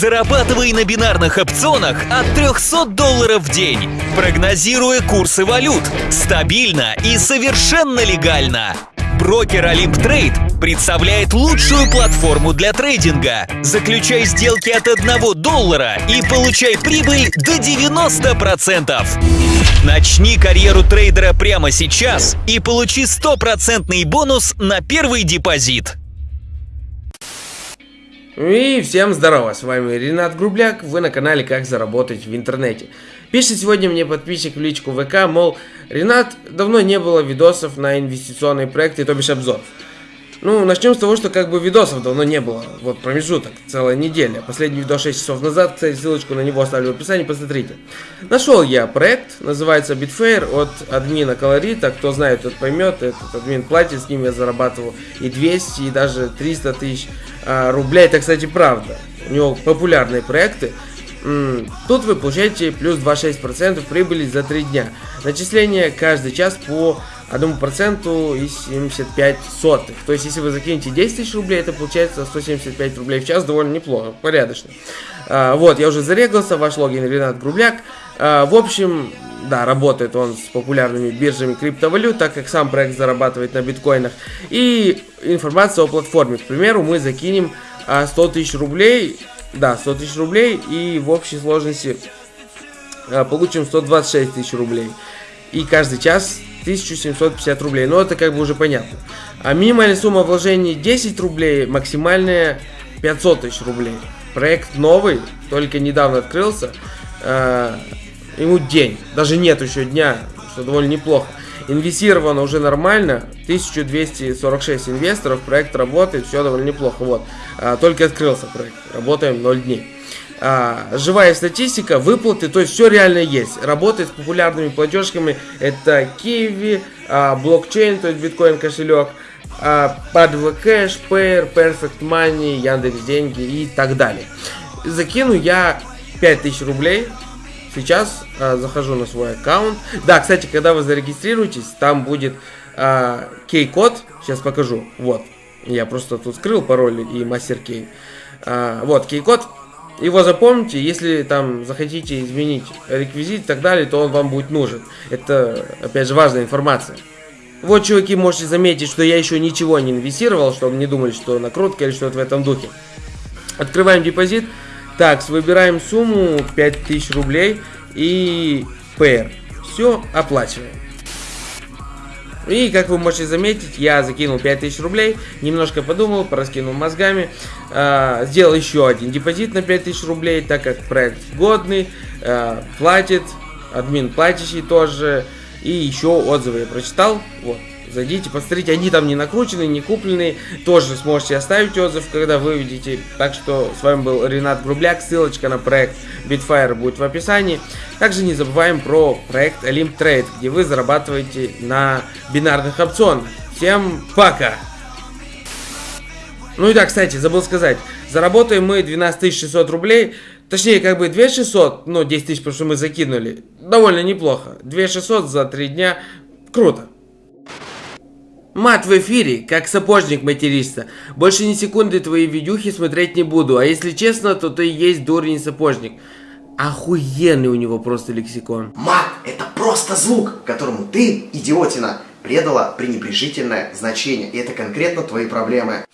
Зарабатывай на бинарных опционах от 300 долларов в день, прогнозируя курсы валют. Стабильно и совершенно легально. Брокер Олимп Трейд представляет лучшую платформу для трейдинга. Заключай сделки от 1 доллара и получай прибыль до 90%. Начни карьеру трейдера прямо сейчас и получи стопроцентный бонус на первый депозит. И всем здорово, с вами Ренат Грубляк, вы на канале Как заработать в интернете. Пишет сегодня мне подписчик в личку ВК, мол, Ренат, давно не было видосов на инвестиционные проекты, то бишь обзор. Ну, начнем с того, что как бы видосов давно не было. Вот промежуток, целая неделя. Последний видос 6 часов назад, кстати, ссылочку на него оставлю в описании, посмотрите. Нашел я проект, называется Bitfair от админа Колорита. Кто знает, тот поймет. Этот админ платит, с ним я зарабатывал и 200, и даже 300 тысяч а, рублей. Это, кстати, правда. У него популярные проекты. Тут вы получаете плюс 2,6% прибыли за 3 дня. Начисление каждый час по 1% и 75 сотых. То есть, если вы закинете 10 тысяч рублей, это получается 175 рублей в час, довольно неплохо, порядочно. А, вот, я уже зарегался, ваш логин Ренат Грубляк. А, в общем, да, работает он с популярными биржами криптовалют, так как сам проект зарабатывает на биткоинах. И информация о платформе. К примеру, мы закинем 100 а, тысяч рублей, да, 100 тысяч рублей, и в общей сложности а, получим 126 тысяч рублей. И каждый час 1750 рублей. Но это как бы уже понятно. А минимальная сумма вложений 10 рублей, максимальная 500 тысяч рублей. Проект новый, только недавно открылся. Э, ему день, даже нет еще дня, что довольно неплохо. Инвестировано уже нормально, 1246 инвесторов, проект работает, все довольно неплохо. Вот, э, только открылся проект, работаем 0 дней а, живая статистика, выплаты, то есть все реально есть. Работает с популярными платежками, это Kiwi, а, блокчейн, то есть биткоин кошелек, а, Padva Cash, Payer, Perfect Money, Яндекс Деньги и так далее. Закину я 5000 рублей. Сейчас а, захожу на свой аккаунт. Да, кстати, когда вы зарегистрируетесь, там будет а, кей-код. Сейчас покажу. Вот. Я просто тут скрыл пароль и мастер-кей. А, вот, кей-код его запомните, если там захотите изменить реквизит и так далее, то он вам будет нужен. Это, опять же, важная информация. Вот, чуваки, можете заметить, что я еще ничего не инвестировал, чтобы не думали, что накрутка или что-то в этом духе. Открываем депозит. Так, выбираем сумму 5000 рублей и PR. Все, оплачиваем. И, как вы можете заметить, я закинул 5000 рублей, немножко подумал, пораскинул мозгами, э, сделал еще один депозит на 5000 рублей, так как проект годный, э, платит, админ платящий тоже, и еще отзывы я прочитал, вот. Зайдите, посмотрите, они там не накручены, не купленные. Тоже сможете оставить отзыв, когда вы увидите. Так что с вами был Ренат Грубляк. Ссылочка на проект Bitfire будет в описании. Также не забываем про проект Olymp Trade, где вы зарабатываете на бинарных опционах. Всем пока! Ну и да, кстати, забыл сказать. Заработаем мы 12 600 рублей. Точнее, как бы 2600, ну 10 тысяч, потому что мы закинули. Довольно неплохо. 2600 за 3 дня. Круто. Мат в эфире, как сапожник материшься. Больше ни секунды твои видюхи смотреть не буду. А если честно, то ты есть дурень сапожник. Охуенный у него просто лексикон. Мат – это просто звук, которому ты, идиотина, предала пренебрежительное значение. И это конкретно твои проблемы.